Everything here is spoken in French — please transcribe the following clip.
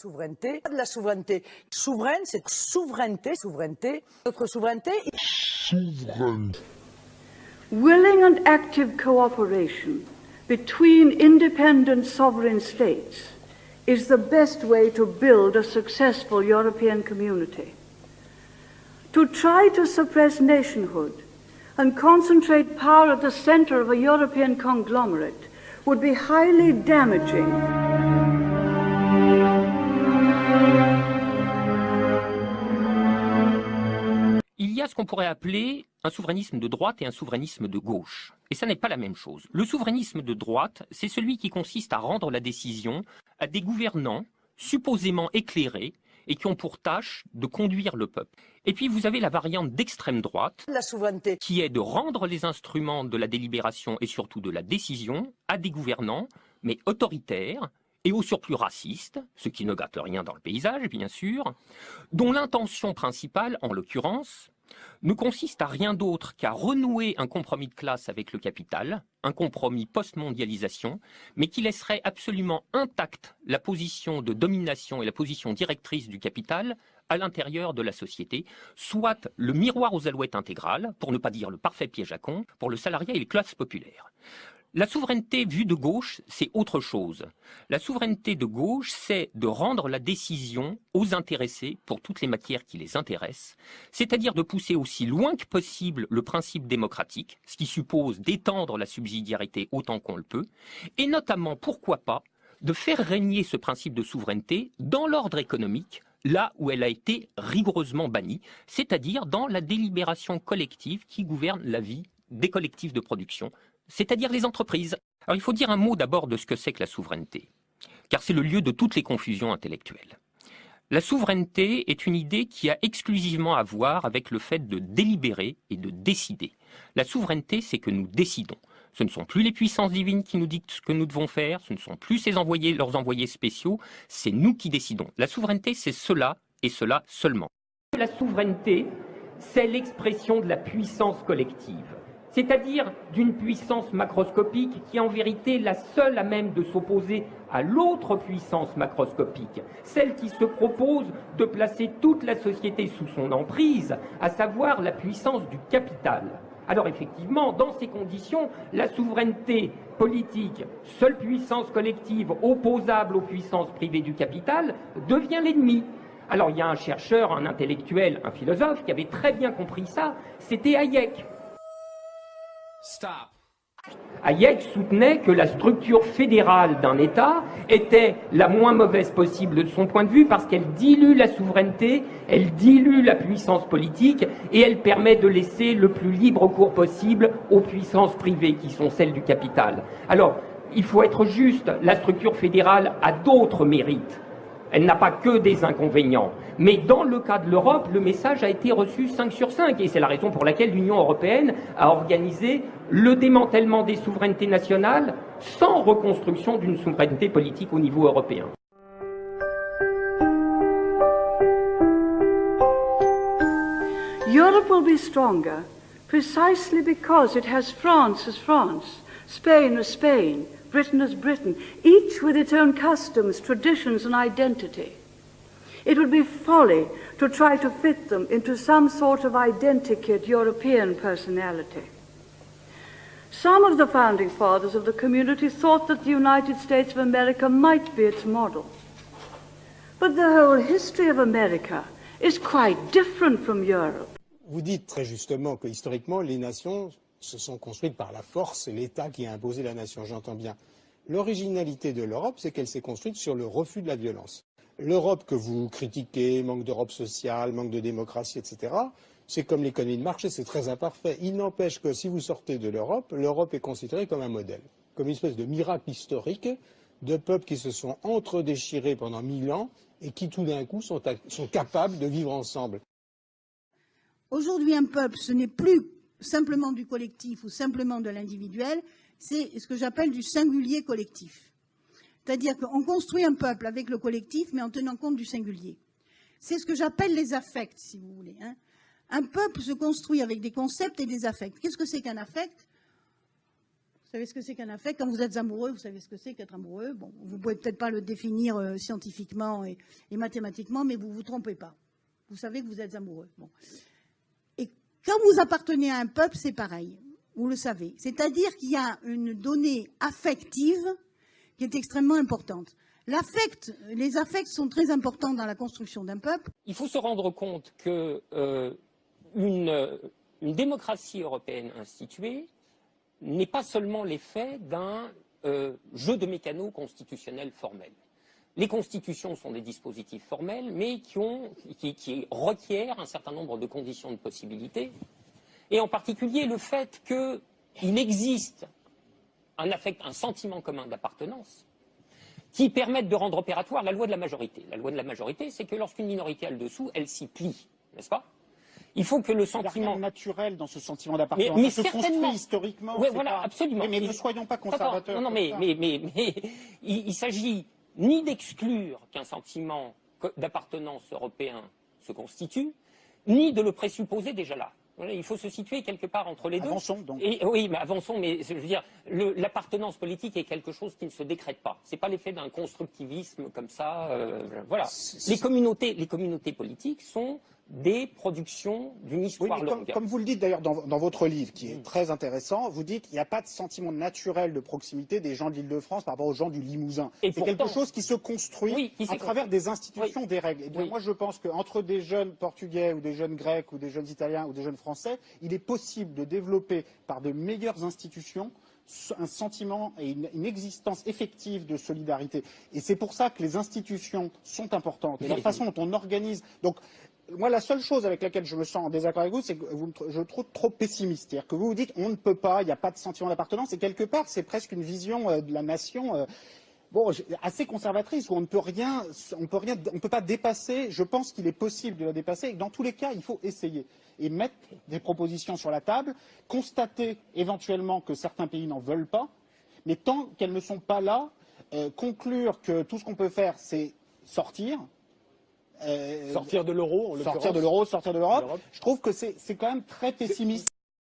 souveraineté, de la souveraineté. Souveraine, c'est souveraineté, souveraineté. Notre souveraineté. Souveraine. Willing and active cooperation between independent sovereign states is the best way to build a successful European community. To try to suppress nationhood and concentrate power at the center of a European conglomerate would be highly damaging. Ce qu'on pourrait appeler un souverainisme de droite et un souverainisme de gauche. Et ça n'est pas la même chose. Le souverainisme de droite, c'est celui qui consiste à rendre la décision à des gouvernants supposément éclairés et qui ont pour tâche de conduire le peuple. Et puis vous avez la variante d'extrême droite, la souveraineté, qui est de rendre les instruments de la délibération et surtout de la décision à des gouvernants, mais autoritaires, et au surplus racistes, ce qui ne gâte rien dans le paysage, bien sûr, dont l'intention principale, en l'occurrence, ne consiste à rien d'autre qu'à renouer un compromis de classe avec le capital, un compromis post-mondialisation, mais qui laisserait absolument intacte la position de domination et la position directrice du capital à l'intérieur de la société, soit le miroir aux alouettes intégrales, pour ne pas dire le parfait piège à con, pour le salariat et les classes populaires. La souveraineté vue de gauche, c'est autre chose. La souveraineté de gauche, c'est de rendre la décision aux intéressés pour toutes les matières qui les intéressent, c'est-à-dire de pousser aussi loin que possible le principe démocratique, ce qui suppose d'étendre la subsidiarité autant qu'on le peut, et notamment, pourquoi pas, de faire régner ce principe de souveraineté dans l'ordre économique, là où elle a été rigoureusement bannie, c'est-à-dire dans la délibération collective qui gouverne la vie des collectifs de production, c'est-à-dire les entreprises. Alors il faut dire un mot d'abord de ce que c'est que la souveraineté, car c'est le lieu de toutes les confusions intellectuelles. La souveraineté est une idée qui a exclusivement à voir avec le fait de délibérer et de décider. La souveraineté, c'est que nous décidons. Ce ne sont plus les puissances divines qui nous dictent ce que nous devons faire, ce ne sont plus ces envoyés, leurs envoyés spéciaux, c'est nous qui décidons. La souveraineté, c'est cela et cela seulement. La souveraineté, c'est l'expression de la puissance collective c'est-à-dire d'une puissance macroscopique qui est en vérité la seule à même de s'opposer à l'autre puissance macroscopique, celle qui se propose de placer toute la société sous son emprise, à savoir la puissance du capital. Alors effectivement, dans ces conditions, la souveraineté politique, seule puissance collective opposable aux puissances privées du capital, devient l'ennemi. Alors il y a un chercheur, un intellectuel, un philosophe qui avait très bien compris ça, c'était Hayek. Hayek soutenait que la structure fédérale d'un État était la moins mauvaise possible de son point de vue parce qu'elle dilue la souveraineté, elle dilue la puissance politique et elle permet de laisser le plus libre cours possible aux puissances privées qui sont celles du capital. Alors, il faut être juste, la structure fédérale a d'autres mérites. Elle n'a pas que des inconvénients. Mais dans le cas de l'Europe, le message a été reçu 5 sur 5. Et c'est la raison pour laquelle l'Union européenne a organisé le démantèlement des souverainetés nationales sans reconstruction d'une souveraineté politique au niveau européen. Europe will be stronger precisely because it has France as France, Spain as Spain, Britain as Britain, each with its own customs, traditions, and identity. It would be folly to try to fit them into some sort of identikit European personality. Some of the founding fathers of the community thought that the United States of America might be its model. But the whole history of America is quite different from Europe. Vous dites très justement que historiquement, les nations se sont construites par la force, c'est l'État qui a imposé la nation, j'entends bien. L'originalité de l'Europe, c'est qu'elle s'est construite sur le refus de la violence. L'Europe que vous critiquez, manque d'Europe sociale, manque de démocratie, etc., c'est comme l'économie de marché, c'est très imparfait. Il n'empêche que si vous sortez de l'Europe, l'Europe est considérée comme un modèle, comme une espèce de miracle historique de peuples qui se sont entre-déchirés pendant mille ans et qui tout d'un coup sont capables de vivre ensemble. Aujourd'hui, un peuple, ce n'est plus simplement du collectif ou simplement de l'individuel, c'est ce que j'appelle du singulier collectif. C'est-à-dire qu'on construit un peuple avec le collectif, mais en tenant compte du singulier. C'est ce que j'appelle les affects, si vous voulez. Hein. Un peuple se construit avec des concepts et des affects. Qu'est-ce que c'est qu'un affect? Savez ce que c'est qu'un affect? Quand vous êtes amoureux, vous savez ce que c'est qu'être amoureux. Bon, vous pouvez peut-être pas le définir euh, scientifiquement et, mathématiquement, mais vous vous trompez pas. Vous savez que vous êtes amoureux. Quand vous appartenez à un peuple, c'est pareil. Vous le savez. C'est-à-dire qu'il y a une donnée affective qui est extrêmement importante. Les affects sont très importants dans la construction d'un peuple. Il faut se rendre compte que euh, une démocratie européenne instituée n'est pas seulement l'effet d'un euh, jeu de mécanos constitutionnels formels. Les constitutions sont des dispositifs formels, mais qui, ont, qui, qui requièrent un certain nombre de conditions de possibilités, et en particulier le fait qu'il existe un affect, un sentiment commun d'appartenance, qui permettent de rendre opératoire la loi de la majorité. La loi de la majorité, c'est que lorsqu'une minorité a le dessous, elle s'y plie, n'est-ce pas? Il faut que le sentiment naturel dans ce sentiment d'appartenance. Mais- se construit historiquement. C'est voilà, pas- absolument. Mais, ne soyons pas conservateurs. non, non, mais, mais, mais, mais il, il s'agit ni d'exclure qu'un sentiment d'appartenance européen se constitue, ni de le présupposer déjà là. Il faut se situer quelque part entre les deux. Avançons donc. Et, oui, mais avançons, mais je veux dire, l'appartenance politique est quelque chose qui ne se décrète pas. C'est pas l'effet d'un constructivisme comme ça. euh, voilà. Les communautés, les communautés politiques sont des productions d'une Oui, histoire mais comme, longue. comme vous le dites d'ailleurs dans, dans votre livre, qui est Mm. très intéressant, vous dites qu'il n'y a pas de sentiment naturel de proximité des gens de l'Île-de-France par rapport aux gens du Limousin. C'est quelque chose qui se construit Oui, qui à travers construit. des institutions, des règles. Et bien, Oui. moi, je pense qu'entre des jeunes Portugais ou des jeunes Grecs ou des jeunes Italiens ou des jeunes Français, il est possible de développer par de meilleures institutions un sentiment et une, une existence effective de solidarité. Et c'est pour ça que les institutions sont importantes. Et la Oui. façon dont on organise. Donc, moi, la seule chose avec laquelle je me sens en désaccord avec vous, c'est que je trouve trop pessimiste. C'est-à-dire que vous vous dites, on ne peut pas, il n'y a pas de sentiment d'appartenance. Et quelque part, c'est presque une vision euh, de la nation. euh, assez conservatrice où on ne peut rien, on peut rien, on peut pas dépasser. Je pense qu'il est possible de la dépasser. Et dans tous les cas, il faut essayer et mettre des propositions sur la table, constater éventuellement que certains pays n'en veulent pas, mais tant qu'elles ne sont pas là, euh, conclure que tout ce qu'on peut faire, c'est sortir. Euh, Sortir de l'euro, sortir de l'euro, sortir de l'Europe. L'Europe. Je trouve que c'est c'est quand même très pessimiste.